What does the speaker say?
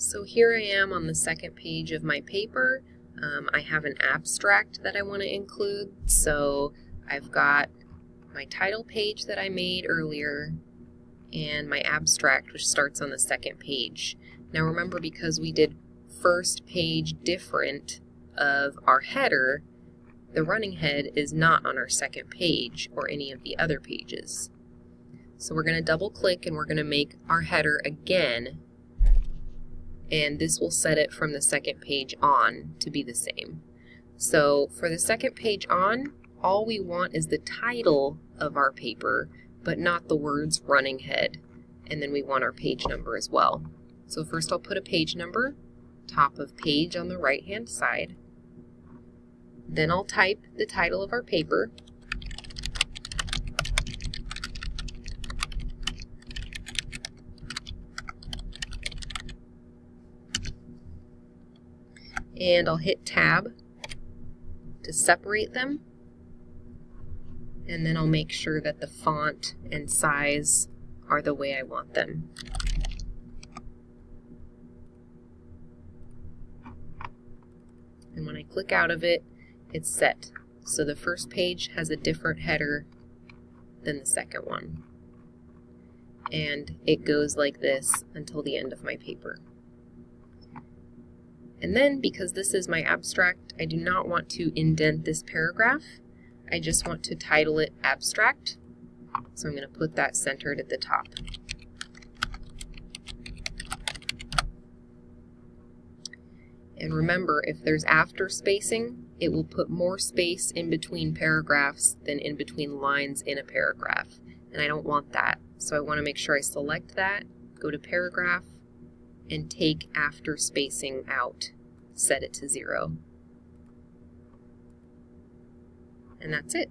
So here I am on the second page of my paper. Um, I have an abstract that I want to include, so I've got my title page that I made earlier and my abstract which starts on the second page. Now remember because we did first page different of our header, the running head is not on our second page or any of the other pages. So we're going to double click and we're going to make our header again and this will set it from the second page on to be the same. So for the second page on, all we want is the title of our paper, but not the words running head. And then we want our page number as well. So first I'll put a page number, top of page on the right hand side. Then I'll type the title of our paper. And I'll hit tab to separate them and then I'll make sure that the font and size are the way I want them. And when I click out of it, it's set. So the first page has a different header than the second one. And it goes like this until the end of my paper. And then, because this is my abstract, I do not want to indent this paragraph. I just want to title it abstract. So I'm going to put that centered at the top. And remember, if there's after spacing, it will put more space in between paragraphs than in between lines in a paragraph. And I don't want that. So I want to make sure I select that, go to paragraph, and take after spacing out. Set it to zero. And that's it.